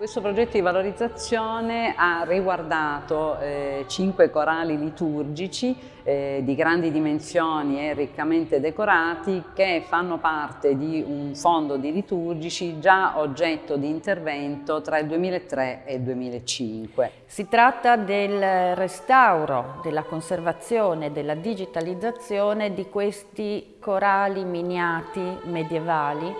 Questo progetto di valorizzazione ha riguardato eh, cinque corali liturgici eh, di grandi dimensioni e riccamente decorati che fanno parte di un fondo di liturgici già oggetto di intervento tra il 2003 e il 2005. Si tratta del restauro, della conservazione, della digitalizzazione di questi corali miniati medievali